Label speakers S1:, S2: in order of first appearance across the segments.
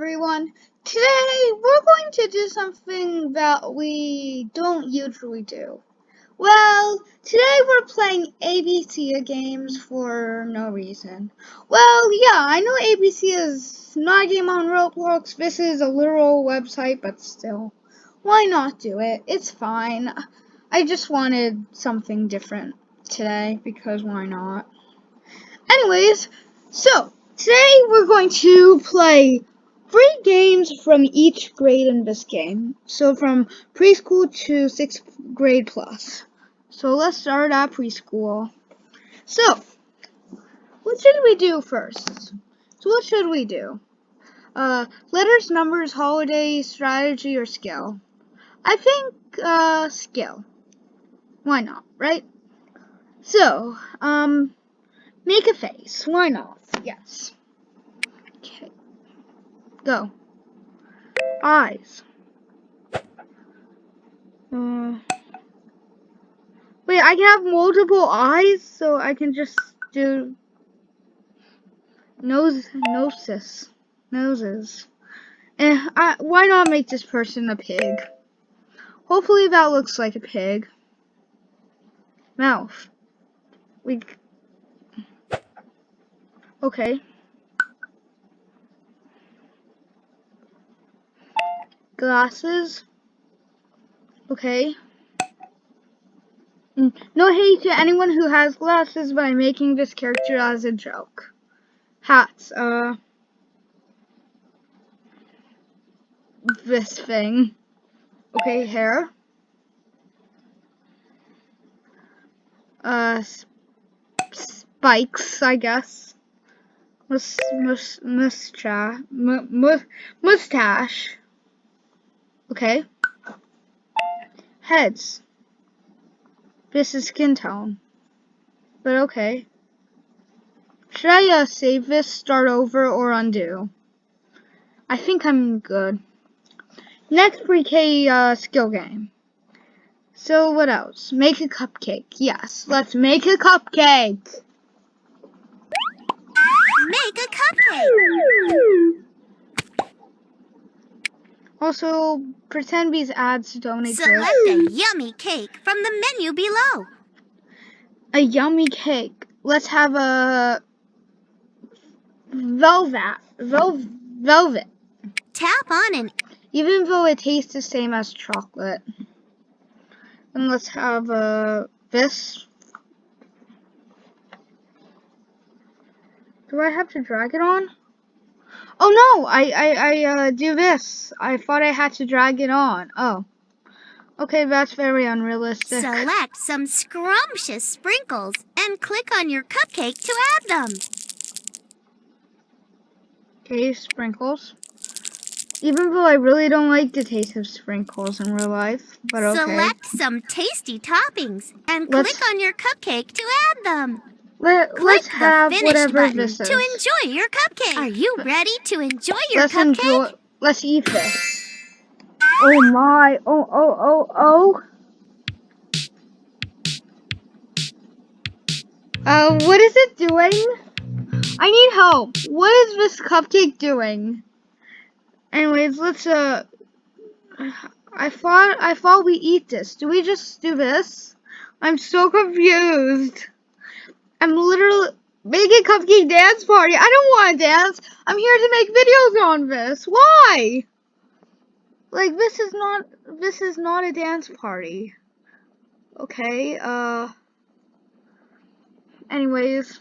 S1: everyone. Today we're going to do something that we don't usually do. Well, today we're playing ABC games for no reason. Well, yeah, I know ABC is not a game on Roblox. This is a literal website, but still. Why not do it? It's fine. I just wanted something different today because why not? Anyways, so today we're going to play three games from each grade in this game. So from preschool to sixth grade plus. So let's start at preschool. So, what should we do first? So what should we do? Uh, letters, numbers, holiday, strategy, or skill? I think, uh, skill. Why not, right? So, um, make a face. Why not? Yes. Go. Eyes. Uh, wait, I can have multiple eyes, so I can just do nose, noses, noses. And eh, I, why not make this person a pig? Hopefully that looks like a pig. Mouth. We. Okay. Glasses. Okay. Mm, no hate to anyone who has glasses, but I'm making this character as a joke. Hats. Uh. This thing. Okay, hair. Uh, spikes, I guess. Mus mus mustache. mustache. Okay. Heads. This is skin tone. But okay. Should I uh, save this, start over, or undo? I think I'm good. Next 3K uh, skill game. So what else? Make a cupcake. Yes, let's make a cupcake.
S2: Make a cupcake.
S1: Also, pretend these ads don't exist.
S2: Select a yummy cake from the menu below.
S1: A yummy cake. Let's have a velvet. Vel velvet.
S2: Tap on an
S1: even though it tastes the same as chocolate. And let's have uh, this. Do I have to drag it on? Oh no, I, I, I uh, do this. I thought I had to drag it on. Oh. Okay, that's very unrealistic.
S2: Select some scrumptious sprinkles and click on your cupcake to add them.
S1: Okay, sprinkles. Even though I really don't like the taste of sprinkles in real life, but okay.
S2: Select some tasty toppings and let's, click on your cupcake to add them.
S1: Let, let's have whatever this
S2: is. to enjoy your cupcake. Are you ready to enjoy your
S1: let's
S2: cupcake?
S1: Enjoy, let's eat this. Oh my, oh, oh, oh, oh. Uh, what is it doing? I need help. What is this cupcake doing? Anyways, let's uh I thought I thought we eat this. Do we just do this? I'm so confused. I'm literally making cupcake dance party. I don't want to dance. I'm here to make videos on this. Why? Like this is not this is not a dance party. Okay, uh anyways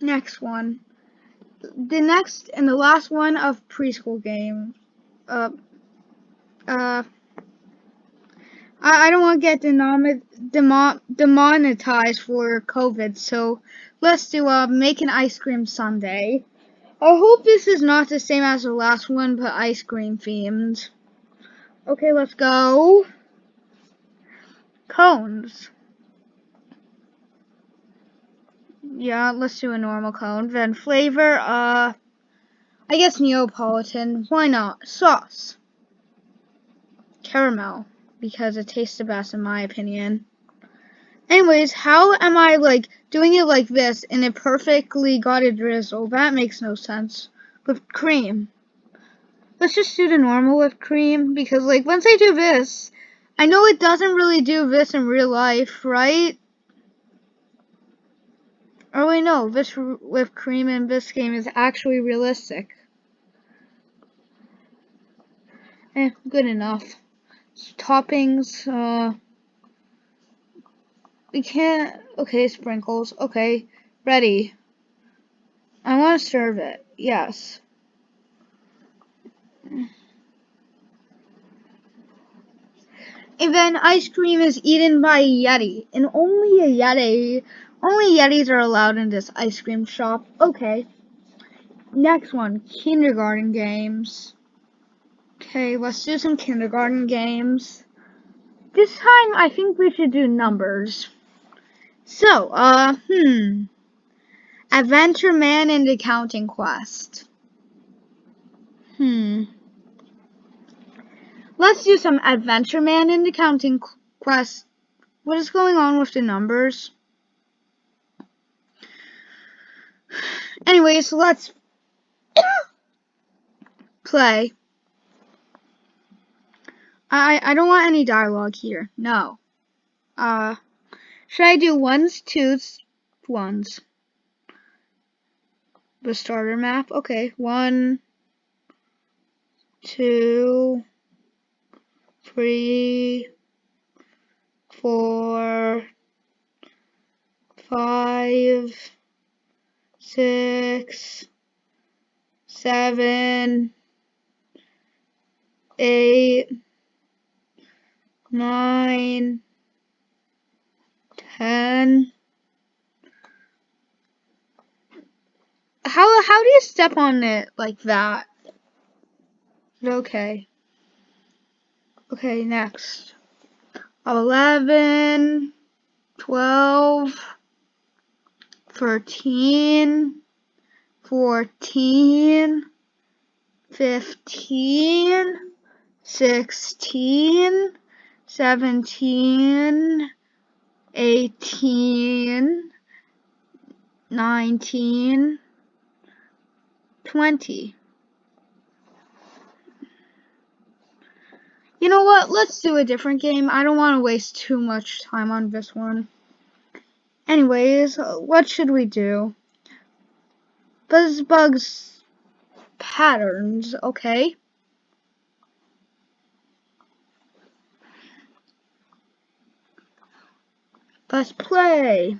S1: next one. The next and the last one of preschool game. Uh, uh, I, I don't want to get demonetized for COVID, so let's do uh, make an ice cream sundae. I hope this is not the same as the last one, but ice cream themed. Okay, let's go. Cones. Yeah, let's do a normal cone. Then flavor, uh, I guess Neapolitan. Why not? Sauce. Caramel, because it tastes the best in my opinion. Anyways, how am I like doing it like this and it perfectly got a drizzle? That makes no sense. With cream. Let's just do the normal whipped cream because like once I do this, I know it doesn't really do this in real life, right? Oh wait, no, this whipped cream in this game is actually realistic. Eh, good enough. Toppings, uh, we can't, okay, sprinkles, okay, ready. I want to serve it, yes. And then ice cream is eaten by a Yeti, and only a Yeti only Yetis are allowed in this ice cream shop. Okay. Next one, kindergarten games. Okay, let's do some kindergarten games. This time, I think we should do numbers. So, uh, hmm. Adventure Man and the Counting Quest. Hmm. Let's do some Adventure Man and the Counting Quest. What is going on with the numbers? Anyways, let's play. I I don't want any dialogue here. No. Uh, should I do ones, twos, ones? The starter map. Okay, one, two, three, four, five six, seven, eight, nine, ten. How how do you step on it like that? Okay. Okay, next. Eleven, twelve thirteen, fourteen, fifteen, sixteen, seventeen, eighteen, nineteen, twenty. You know what? Let's do a different game. I don't want to waste too much time on this one. Anyways, what should we do? Buzzbug's patterns, okay. Let's play.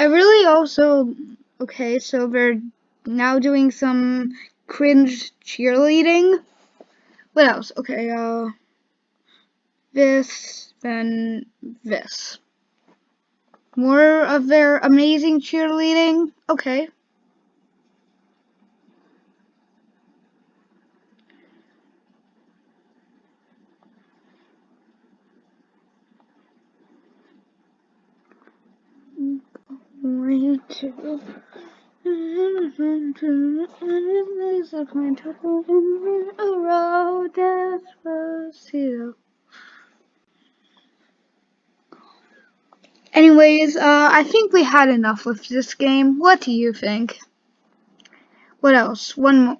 S1: I really also okay, so we're now doing some cringe cheerleading. What else? Okay, uh this, then this. More of their amazing cheerleading? Okay. going to there's a point of a road despacito. Anyways, uh, I think we had enough with this game. What do you think? What else? One more.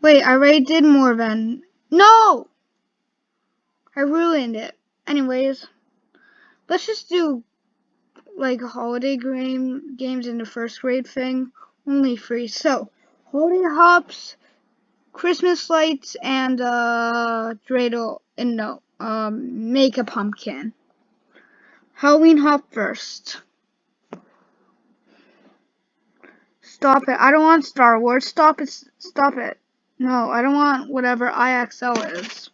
S1: Wait, I already did more than... No! I ruined it. Anyways. Let's just do like holiday game games in the first grade thing. Only free. So, holiday hops, Christmas lights, and uh, dreidel. And no, um, make a pumpkin. Halloween hop first. Stop it. I don't want Star Wars. Stop it. Stop it. No, I don't want whatever IXL is.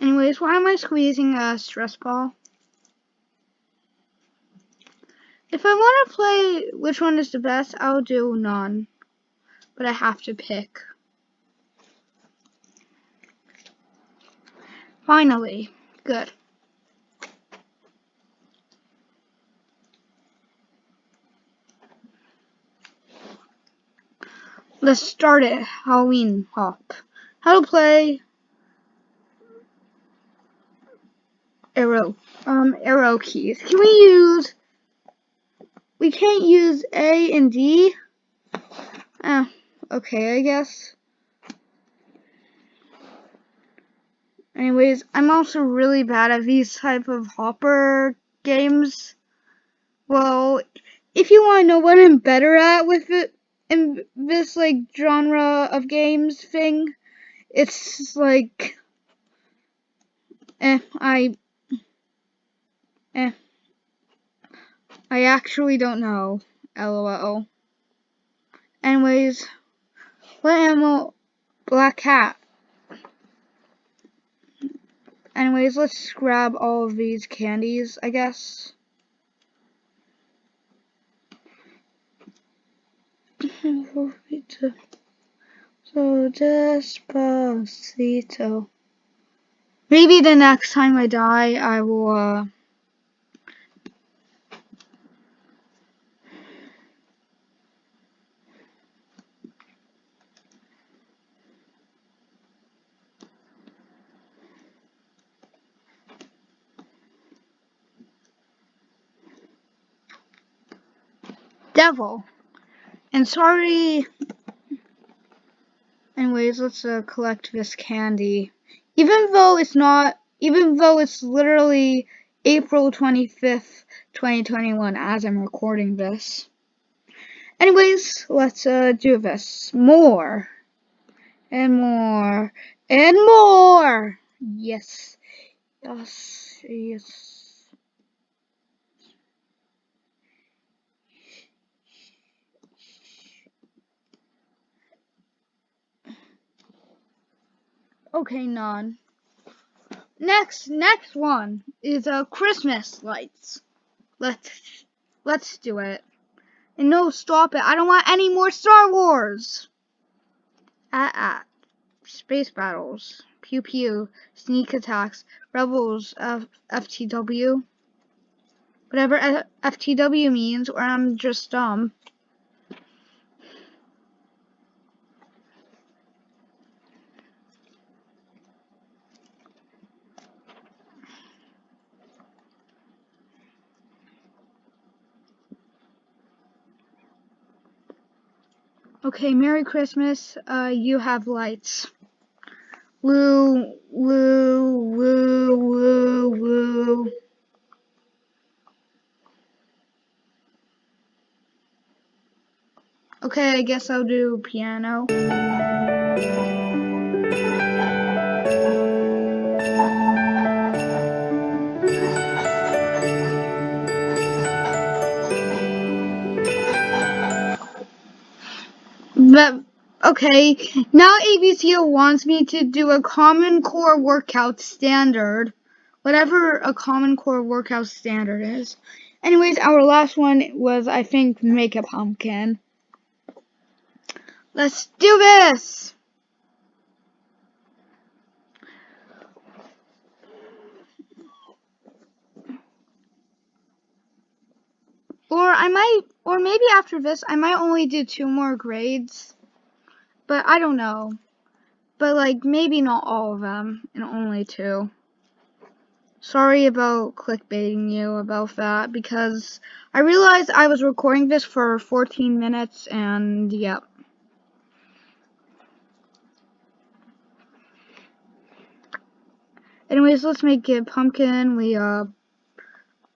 S1: Anyways, why am I squeezing a stress ball? If I want to play which one is the best, I'll do none but I have to pick. Finally, good. Let's start it. Halloween Hop. How to play arrow um arrow keys. Can we use we can't use A and D? Uh, okay, I guess. Anyways, I'm also really bad at these type of hopper games. Well, if you want to know what I'm better at with it in this like genre of games thing, it's like eh, I eh, I actually don't know. LOL. Anyways, what animal? Black cat. Anyways, let's grab all of these candies, I guess. so despacito. Maybe the next time I die, I will, uh, devil. And sorry. Anyways, let's uh, collect this candy. Even though it's not, even though it's literally April 25th, 2021 as I'm recording this. Anyways, let's uh, do this. More. And more. And more. Yes. Yes. Yes. Okay, none. Next, next one is uh, Christmas lights. Let's let's do it. And no, stop it. I don't want any more Star Wars. At at space battles, pew pew, sneak attacks, rebels, F FTW. Whatever F FTW means, or I'm just dumb. Okay, Merry Christmas. Uh, you have lights. Woo, woo, woo, woo, woo. Okay, I guess I'll do piano. Okay, now ABCya wants me to do a common core workout standard. Whatever a common core workout standard is. Anyways, our last one was I think make a pumpkin. Let's do this! Or I might, or maybe after this, I might only do two more grades. But I don't know. But like, maybe not all of them, and only two. Sorry about clickbaiting you about that, because I realized I was recording this for 14 minutes, and yep. Anyways, let's make it pumpkin. We, uh,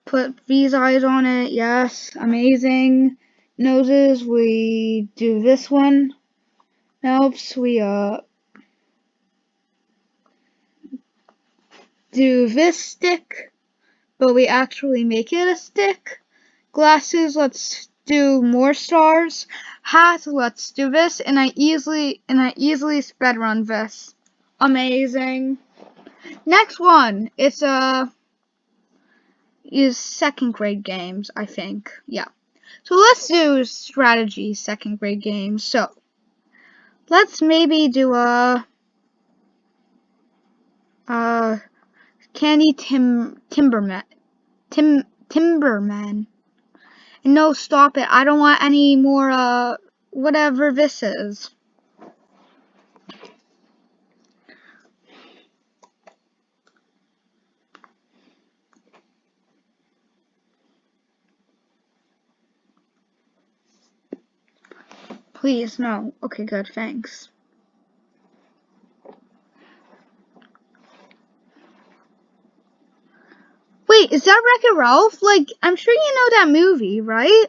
S1: put these eyes on it. Yes, amazing. Noses, we do this one. Mouths, we uh do this stick, but we actually make it a stick. Glasses, let's do more stars. Hat, let's do this, and I easily and I easily sped run this. Amazing. Next one, it's a uh, is second grade games, I think. Yeah. So let's do strategy second grade games. So let's maybe do a uh Candy Tim Timberman. Tim Timberman. No, stop it. I don't want any more uh whatever this is. Please, no. Okay, good, thanks. Wait, is that Wreck-It Ralph? Like, I'm sure you know that movie, right?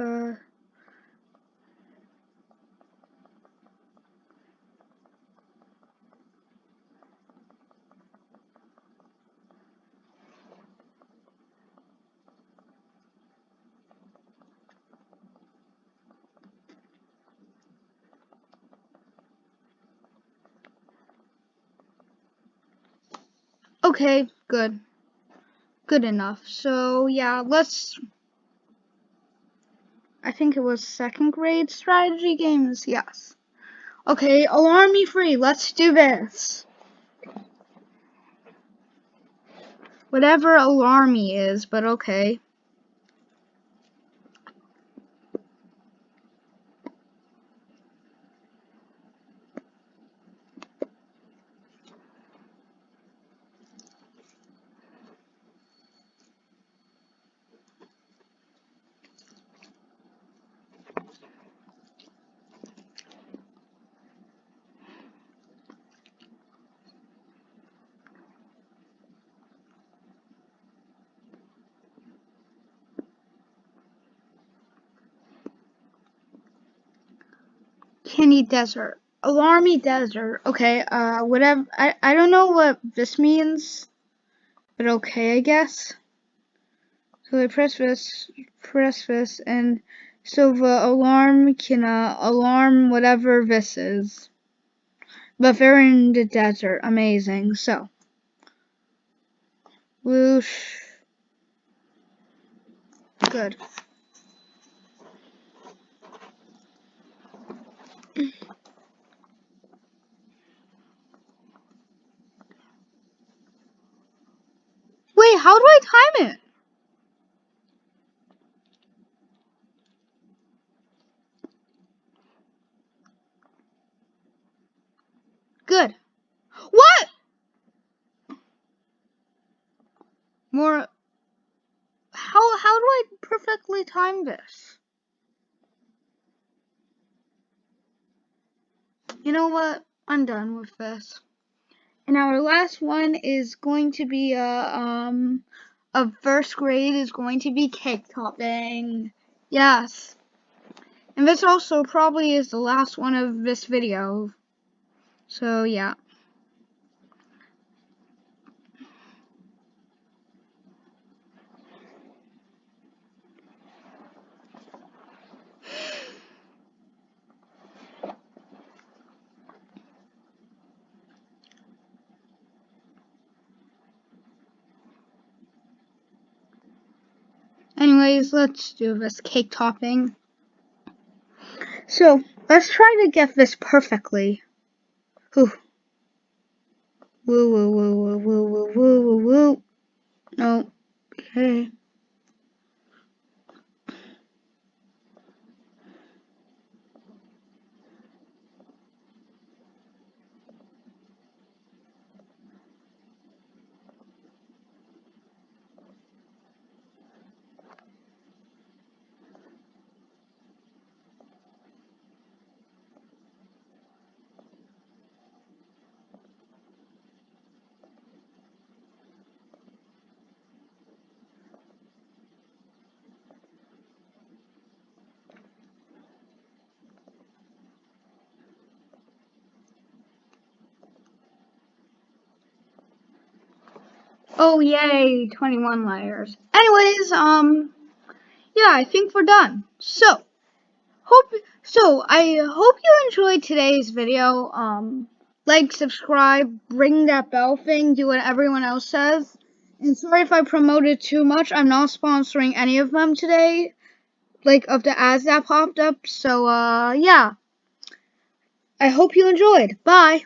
S1: Uh, Okay, good. Good enough. So, yeah, let's... I think it was second grade strategy games, yes. Okay, alarm me free, let's do this. Whatever alarmy is, but okay. Kenny Desert. Alarmy Desert. Okay, uh, whatever. I, I don't know what this means, but okay, I guess. So I press this, press this, and so the alarm can uh, alarm whatever this is. But they're in the desert. Amazing. So. Whoosh. Good. How do I time it? Good. What? More. How how do I perfectly time this? You know what? I'm done with this. And our last one is going to be a um a first grade is going to be cake topping. Yes. And this also probably is the last one of this video. So yeah. Anyways, let's do this cake topping. So, let's try to get this perfectly. Whew. Woo, woo, woo, woo, woo, woo, woo, woo, woo. No. Okay. Oh yay, 21 layers. Anyways, um, yeah, I think we're done. So, hope, so, I hope you enjoyed today's video. Um, like, subscribe, ring that bell thing, do what everyone else says. And sorry if I promoted too much. I'm not sponsoring any of them today, like, of the ads that popped up. So, uh, yeah. I hope you enjoyed. Bye.